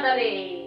da lei.